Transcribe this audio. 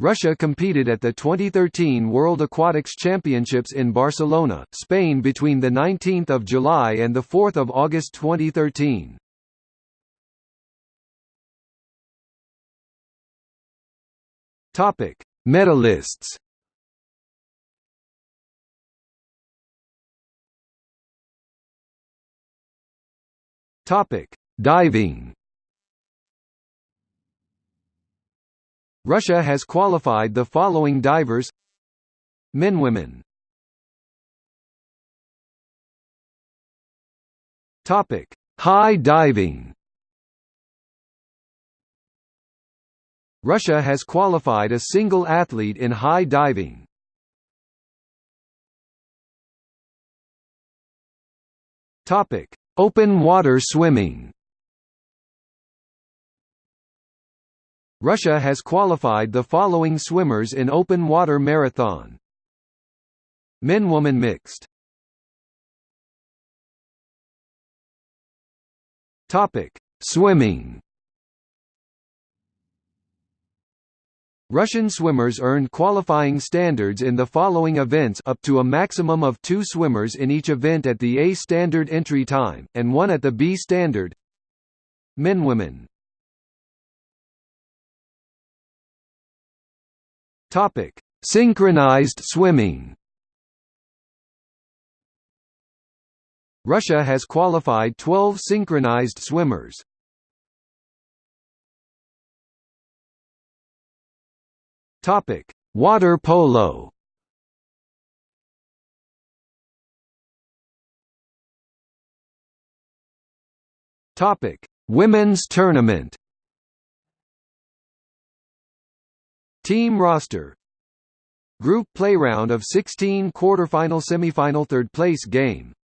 Russia competed at the 2013 World Aquatics Championships in Barcelona, Spain between 19 July and 4 August 2013. Medalists Diving Russia has qualified the following divers Men Women Topic: High diving. Russia has qualified a single athlete in high diving. Topic: Open water swimming. Russia has qualified the following swimmers in open water marathon. Men-woman mixed. Topic: Swimming. Russian swimmers earned qualifying standards in the following events up to a maximum of two swimmers in each event at the A standard entry time, and one at the B standard Men-women Topic: Synchronized swimming. Russia has qualified 12 synchronized swimmers. Topic: Water polo. Topic: Women's tournament. Team roster. Group play round of 16 quarterfinal semifinal third place game